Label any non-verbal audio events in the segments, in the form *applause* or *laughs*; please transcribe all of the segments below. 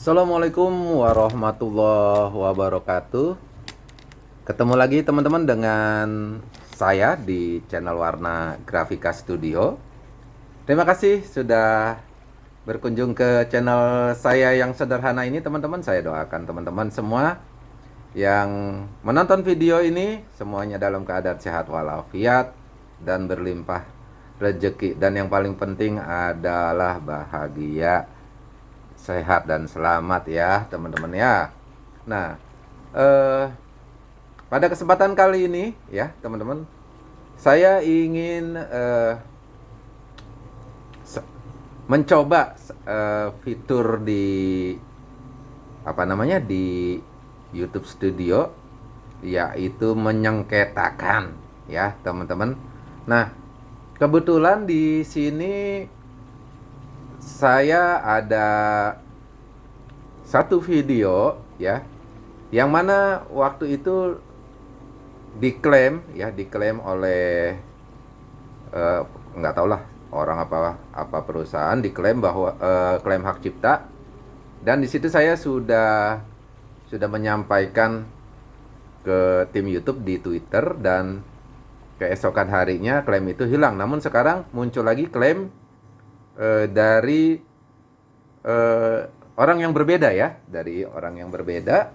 Assalamualaikum warahmatullahi wabarakatuh. Ketemu lagi teman-teman dengan saya di channel Warna Grafika Studio. Terima kasih sudah berkunjung ke channel saya yang sederhana ini teman-teman. Saya doakan teman-teman semua yang menonton video ini Semuanya dalam keadaan sehat walafiat dan berlimpah rezeki. Dan yang paling penting adalah bahagia sehat dan selamat ya teman-teman ya. Nah, eh, pada kesempatan kali ini ya teman-teman, saya ingin eh, mencoba eh, fitur di apa namanya di YouTube Studio yaitu menyengketakan ya teman-teman. Nah, kebetulan di sini saya ada satu video ya yang mana waktu itu diklaim ya diklaim oleh uh, nggak tahu lah orang apa apa perusahaan diklaim bahwa uh, klaim hak cipta. Dan di situ saya sudah sudah menyampaikan ke tim YouTube di Twitter dan keesokan harinya klaim itu hilang. Namun sekarang muncul lagi klaim uh, dari uh, orang yang berbeda ya, dari orang yang berbeda.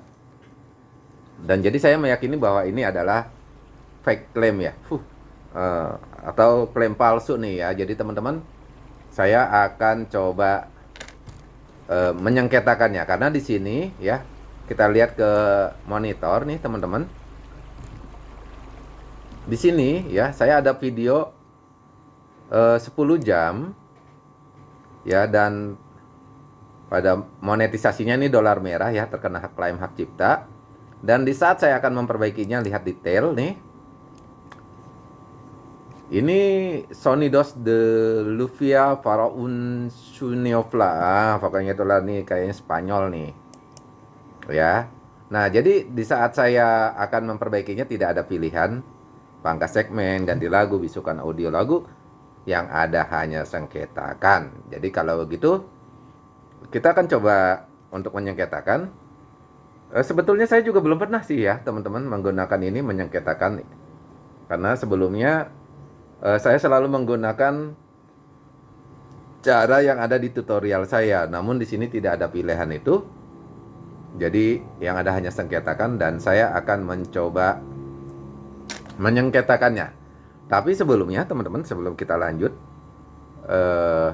Dan jadi saya meyakini bahwa ini adalah fake claim ya, Fuh, uh, atau klaim palsu nih ya. Jadi teman-teman, saya akan coba uh, menyengketakannya karena di sini ya kita lihat ke monitor nih teman-teman. Di sini ya saya ada video uh, 10 jam ya dan pada monetisasinya ini dolar merah ya terkena hak klaim hak cipta. Dan di saat saya akan memperbaikinya lihat detail nih. Ini Sony DOS de Lufia Faraun Suniofla ah, pokoknya itulah nih kayaknya Spanyol nih. Ya. Nah jadi di saat saya akan memperbaikinya tidak ada pilihan. Pangkas segmen ganti lagu bisukan audio lagu yang ada hanya sengketakan. Jadi kalau begitu kita akan coba untuk menyengketakan. E, sebetulnya saya juga belum pernah sih ya teman-teman menggunakan ini menyengketakan karena sebelumnya e, saya selalu menggunakan cara yang ada di tutorial saya. Namun di sini tidak ada pilihan itu. Jadi yang ada hanya sengketakan dan saya akan mencoba menyengketakannya. Tapi sebelumnya teman-teman sebelum kita lanjut uh,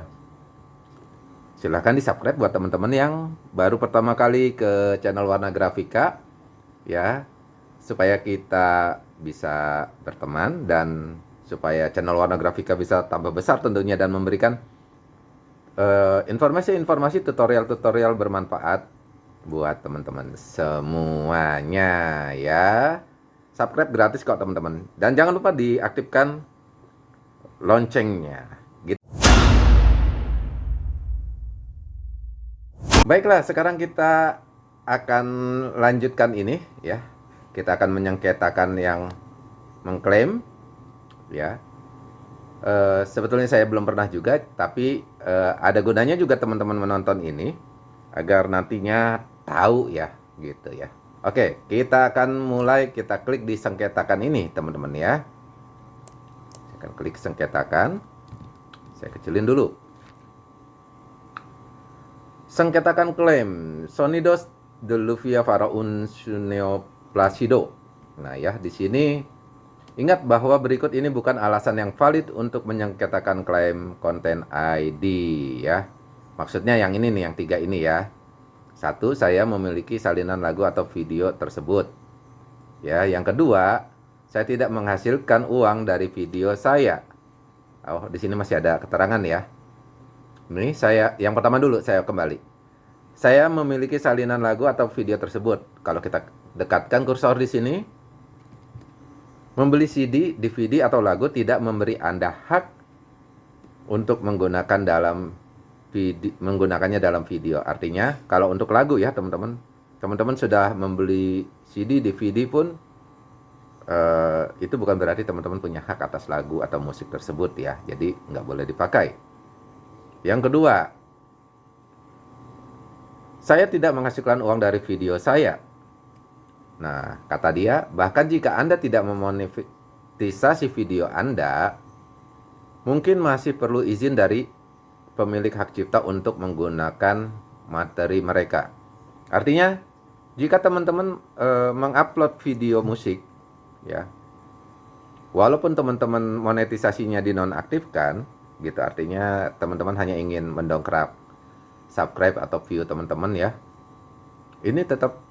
silahkan di subscribe buat teman-teman yang baru pertama kali ke channel Warna Grafika ya. Supaya kita bisa berteman dan supaya channel Warna Grafika bisa tambah besar tentunya dan memberikan eh, informasi-informasi uh, tutorial-tutorial bermanfaat buat teman-teman semuanya ya subscribe gratis kok teman-teman. Dan jangan lupa diaktifkan loncengnya. Gitu. baiklah sekarang kita akan lanjutkan ini ya. Kita akan menyengketakan yang mengklaim ya. E, sebetulnya saya belum pernah juga tapi e, ada gunanya juga teman-teman menonton ini agar nantinya tahu ya gitu ya Oke, kita akan mulai kita klik di sengketakan ini, teman-teman ya. Saya akan klik sengketakan. Saya kecilin dulu. Sengketakan klaim Sonidos Deluvia Faraun Suneo Placido. Nah ya, di sini ingat bahwa berikut ini bukan alasan yang valid untuk menyengketakan klaim konten ID ya. Maksudnya yang ini nih, yang tiga ini ya. Satu, saya memiliki salinan lagu atau video tersebut. Ya, yang kedua, saya tidak menghasilkan uang dari video saya. Oh, di sini masih ada keterangan ya. Ini saya yang pertama dulu saya kembali. Saya memiliki salinan lagu atau video tersebut. Kalau kita dekatkan kursor di sini, membeli CD, DVD atau lagu tidak memberi Anda hak untuk menggunakan dalam video, menggunakannya dalam video. Artinya kalau untuk lagu ya teman-teman, teman-teman sudah membeli CD, DVD pun uh, itu bukan berarti teman-teman punya hak atas lagu atau musik tersebut ya. Jadi nggak boleh dipakai. Yang kedua, Saya tidak menghasilkan uang dari video saya. Nah, kata dia, bahkan jika Anda tidak memonetisasi video Anda, mungkin masih perlu izin dari pemilik hak cipta untuk menggunakan materi mereka. Artinya, jika teman-teman e, mengupload video musik, ya, walaupun teman-teman monetisasinya dinonaktifkan, gitu artinya teman-teman hanya ingin mendongkrak subscribe atau view teman-teman ya, ini tetap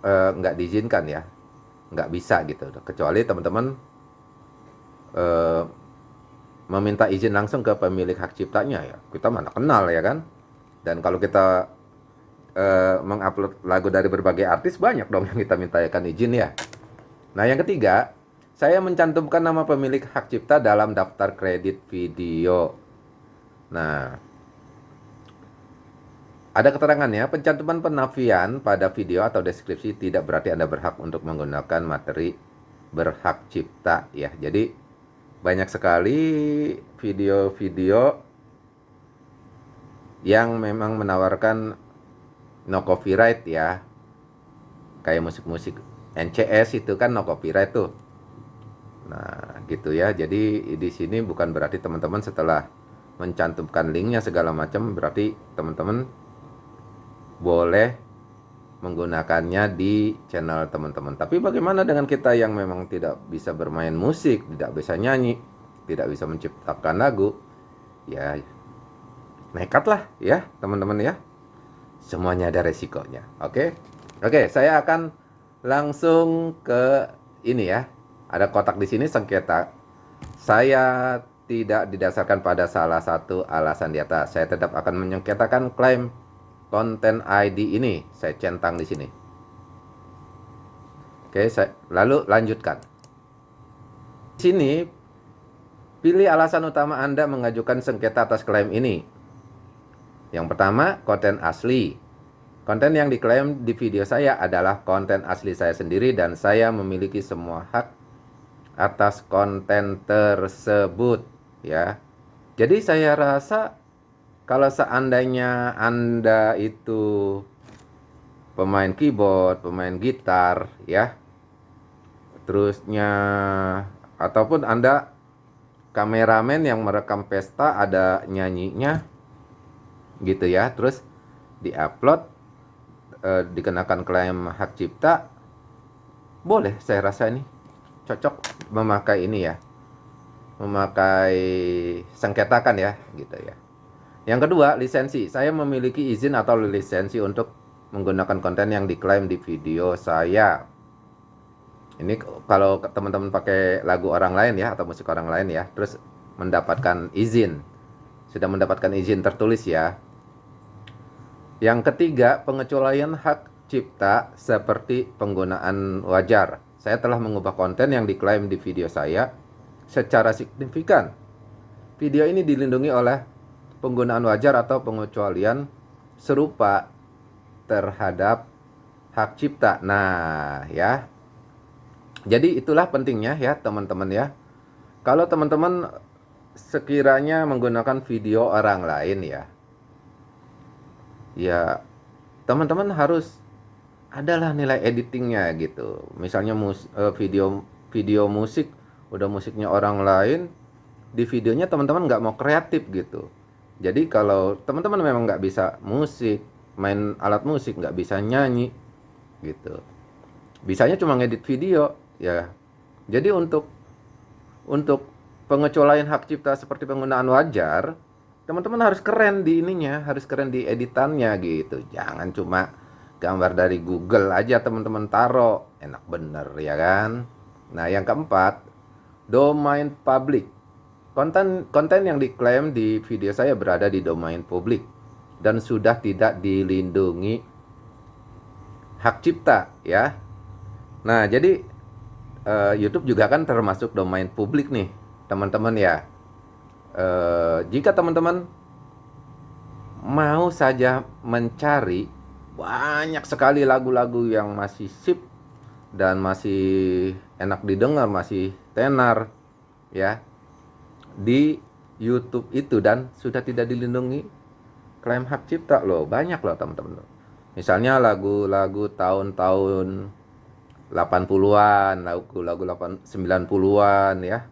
e, nggak diizinkan ya, nggak bisa gitu, kecuali teman-teman e, meminta izin langsung ke pemilik hak ciptanya ya. Kita mana kenal ya kan? Dan kalau kita uh, mengupload lagu dari berbagai artis banyak dong yang kita mintakan izin ya. Nah yang ketiga saya mencantumkan nama pemilik hak cipta dalam daftar kredit video. Nah ada keterangannya, pencantuman penafian pada video atau deskripsi tidak berarti Anda berhak untuk menggunakan materi berhak cipta ya. Jadi banyak sekali video-video yang memang menawarkan no copyright ya. Kayak musik-musik NCS itu kan no copyright tuh. Nah gitu ya. Jadi di sini bukan berarti teman-teman setelah mencantumkan linknya segala macam berarti teman-teman boleh menggunakannya di channel teman-teman. Tapi bagaimana dengan kita yang memang tidak bisa bermain musik, tidak bisa nyanyi, tidak bisa menciptakan lagu? Ya, nekatlah ya teman-teman ya. Semuanya ada resikonya. Oke, oke, saya akan langsung ke ini ya. Ada kotak di sini sengketa. Saya tidak didasarkan pada salah satu alasan di atas. Saya tetap akan menyengketakan klaim konten ID ini saya centang di sini. Oke, saya lalu lanjutkan. Di sini pilih alasan utama Anda mengajukan sengketa atas klaim ini. Yang pertama, konten asli. Konten yang diklaim di video saya adalah konten asli saya sendiri dan saya memiliki semua hak atas konten tersebut ya. Jadi saya rasa kalau seandainya Anda itu pemain keyboard, pemain gitar ya. Terusnya ataupun Anda kameramen yang merekam pesta ada nyanyinya gitu ya. Terus diupload eh, dikenakan klaim hak cipta boleh saya rasa ini cocok memakai ini ya memakai sengketakan ya gitu ya yang kedua, lisensi. Saya memiliki izin atau lisensi untuk menggunakan konten yang diklaim di video saya. Ini kalau teman-teman pakai lagu orang lain ya atau musik orang lain ya, terus mendapatkan izin. Sudah mendapatkan izin tertulis ya. Yang ketiga, pengecualian hak cipta seperti penggunaan wajar. Saya telah mengubah konten yang diklaim di video saya secara signifikan. Video ini dilindungi oleh penggunaan wajar atau pengecualian serupa terhadap hak cipta. Nah, ya. Jadi itulah pentingnya ya, teman-teman ya. Kalau teman-teman sekiranya menggunakan video orang lain ya. Ya, teman-teman harus adalah nilai editingnya gitu. Misalnya mus, eh, video video musik udah musiknya orang lain, di videonya teman-teman nggak mau kreatif gitu jadi kalau teman-teman memang nggak bisa musik, main alat musik, nggak bisa nyanyi, gitu. Bisanya cuma ngedit video, ya. Jadi untuk untuk pengecualian hak cipta seperti penggunaan wajar, teman-teman harus keren di ininya, harus keren di editannya gitu. Jangan cuma gambar dari Google aja teman-teman taro, enak bener ya kan. Nah yang keempat, domain public Konten konten yang diklaim di video saya berada di domain publik dan sudah tidak dilindungi hak cipta ya. Nah, jadi uh, YouTube juga kan termasuk domain publik nih, teman-teman ya. Uh, jika teman-teman mau saja mencari banyak sekali lagu-lagu yang masih sip dan masih enak didengar, masih tenar ya di YouTube itu dan sudah tidak dilindungi klaim hak cipta loh banyak loh teman-teman Misalnya lagu-lagu tahun-tahun 80-an, lagu-lagu 90-an ya.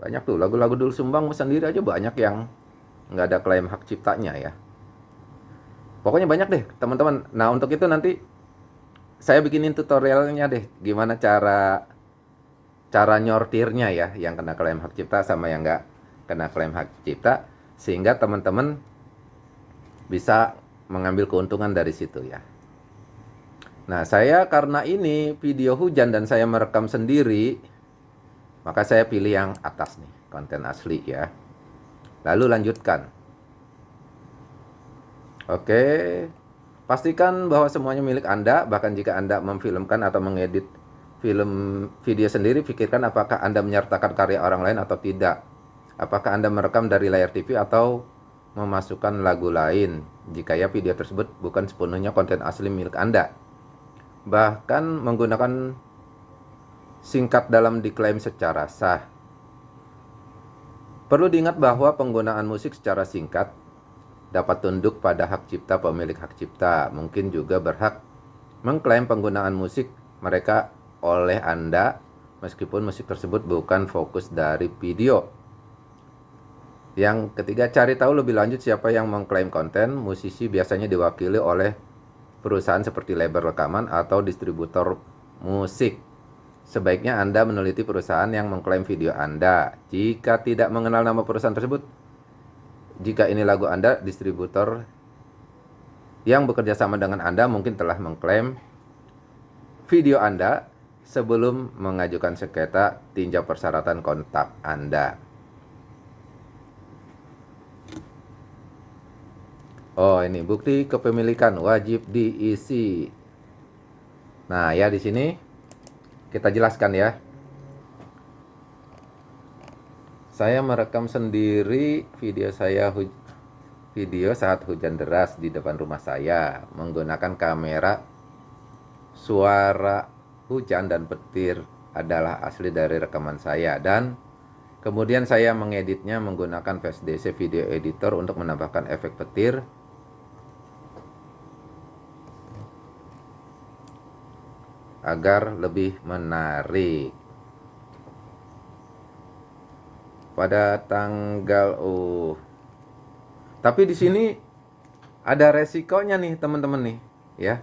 Banyak tuh lagu-lagu dulu sumbang sendiri aja banyak yang nggak ada klaim hak ciptanya ya. Pokoknya banyak deh teman-teman. Nah untuk itu nanti saya bikinin tutorialnya deh gimana cara cara nyortirnya ya yang kena klaim hak cipta sama yang nggak kena klaim hak cipta sehingga teman-teman bisa mengambil keuntungan dari situ ya. Nah, saya karena ini video hujan dan saya merekam sendiri, maka saya pilih yang atas nih, konten asli ya. Lalu lanjutkan. Oke, pastikan bahwa semuanya milik Anda, bahkan jika Anda memfilmkan atau mengedit film video sendiri, pikirkan apakah Anda menyertakan karya orang lain atau tidak. Apakah Anda merekam dari layar TV atau memasukkan lagu lain, jika ya video tersebut bukan sepenuhnya konten asli milik Anda bahkan menggunakan singkat dalam diklaim secara sah. Perlu diingat bahwa penggunaan musik secara singkat dapat tunduk pada hak cipta pemilik hak cipta, mungkin juga berhak mengklaim penggunaan musik mereka oleh Anda meskipun musik tersebut bukan fokus dari video. Yang ketiga, cari tahu lebih lanjut siapa yang mengklaim konten. Musisi biasanya diwakili oleh perusahaan seperti label rekaman atau distributor musik. Sebaiknya Anda meneliti perusahaan yang mengklaim video Anda. Jika tidak mengenal nama perusahaan tersebut, jika ini lagu Anda, distributor yang bekerja sama dengan Anda mungkin telah mengklaim video Anda sebelum mengajukan sengketa tinjau persyaratan kontak Anda. Oh, ini bukti kepemilikan wajib diisi. Nah, ya di sini kita jelaskan ya. Saya merekam sendiri video saya video saat hujan deras di depan rumah saya menggunakan kamera suara hujan dan petir adalah asli dari rekaman saya dan kemudian saya mengeditnya menggunakan VSDC video editor untuk menambahkan efek petir agar lebih menarik. Pada tanggal oh. Tapi di sini ada resikonya nih teman-teman nih, ya.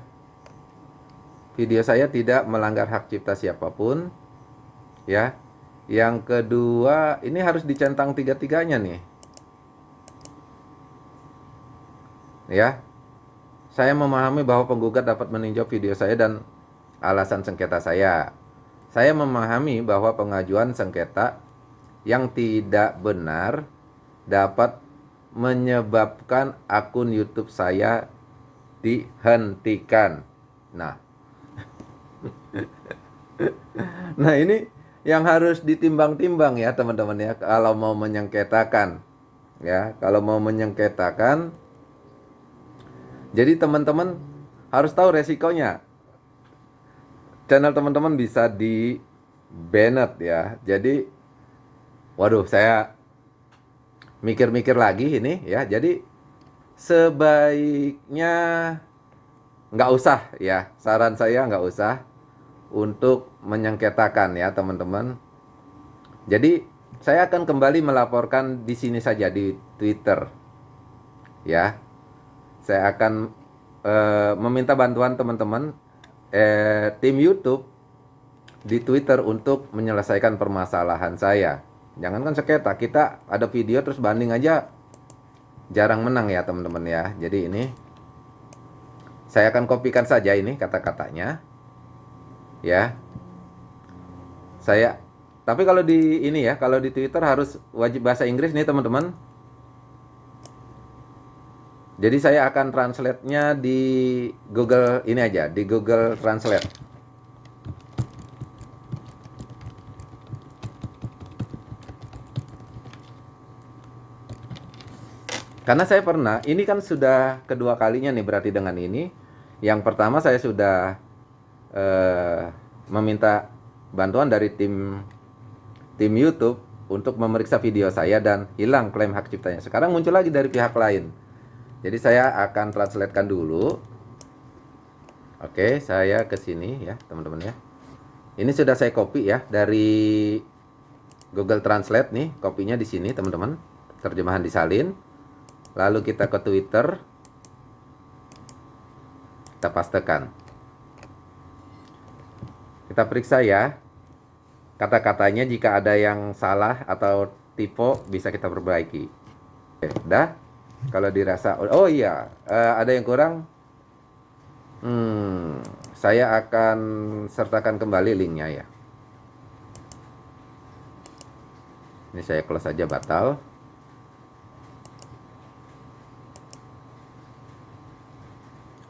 Video saya tidak melanggar hak cipta siapa pun. Ya. Yang kedua, ini harus dicentang tiga-tiganya nih. Ya. Saya memahami bahwa penggugat dapat meninjau video saya dan alasan sengketa saya. Saya memahami bahwa pengajuan sengketa yang tidak benar dapat menyebabkan akun YouTube saya dihentikan. Nah, *laughs* nah ini yang harus ditimbang-timbang ya teman-teman ya kalau mau menyengketakan ya kalau mau menyengketakan jadi teman-teman harus tahu resikonya channel teman-teman bisa di banned ya. Jadi waduh saya mikir-mikir lagi ini ya. Jadi sebaiknya nggak usah ya. Saran saya nggak usah untuk menyengketakan ya teman-teman. Jadi saya akan kembali melaporkan di sini saja di Twitter. Ya. Saya akan e, meminta bantuan teman-teman eh, tim YouTube di Twitter untuk menyelesaikan permasalahan saya. Jangankan sengketa, kita ada video terus banding aja jarang menang ya teman-teman ya. Jadi ini saya akan kopikan saja ini kata-katanya. Ya. Saya tapi kalau di ini ya, kalau di Twitter harus wajib bahasa Inggris nih teman-teman. Jadi saya akan translate-nya di Google ini aja, di Google Translate. Karena saya pernah, ini kan sudah kedua kalinya nih berarti dengan ini. Yang pertama saya sudah uh, meminta bantuan dari tim tim YouTube untuk memeriksa video saya dan hilang klaim hak ciptanya. Sekarang muncul lagi dari pihak lain. Jadi saya akan translatekan dulu Oke, saya ke sini ya, teman-teman ya. Ini sudah saya copy ya dari Google Translate nih, kopinya di sini, teman-teman. Terjemahan disalin. Lalu kita ke Twitter. Kita pastekan. Kita periksa ya. Kata-katanya jika ada yang salah atau tipe bisa kita perbaiki. Oke, dah. Kalau dirasa oh iya, uh, ada yang kurang Hmm, saya akan sertakan kembali linknya ya. Ini saya close saja batal.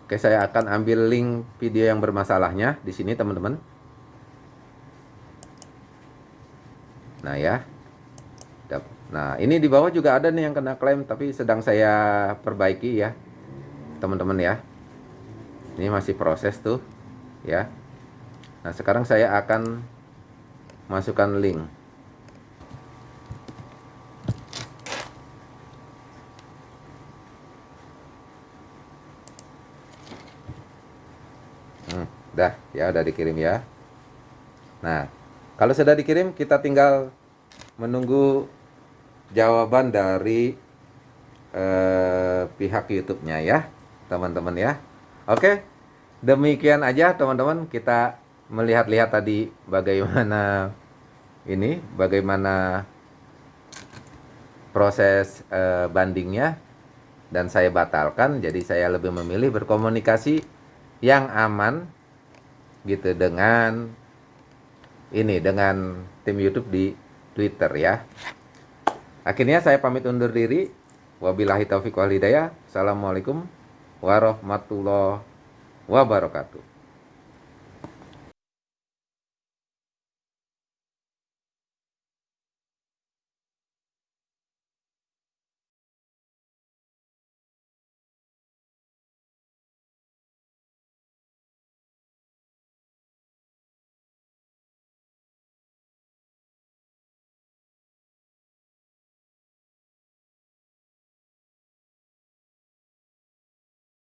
Oke, saya akan ambil link video yang bermasalahnya di sini, teman-teman. Nah, ya. Nah, ini di bawah juga ada nih yang kena klaim, tapi sedang saya perbaiki ya, teman-teman ya. Ini masih proses tuh ya. Nah sekarang saya akan masukkan link hmm, dah ya udah dikirim ya. Nah kalau sudah dikirim kita tinggal menunggu jawaban dari eh, pihak YouTube-nya ya teman-teman ya. Oke, demikian aja teman-teman. Kita melihat-lihat tadi bagaimana ini, bagaimana proses uh, bandingnya. Dan saya batalkan. Jadi saya lebih memilih berkomunikasi yang aman gitu dengan ini dengan tim YouTube di Twitter ya. Akhirnya saya pamit undur diri. Wabillahi taufiq wal hidayah. Assalamualaikum warahmatullahi wabarakatuh.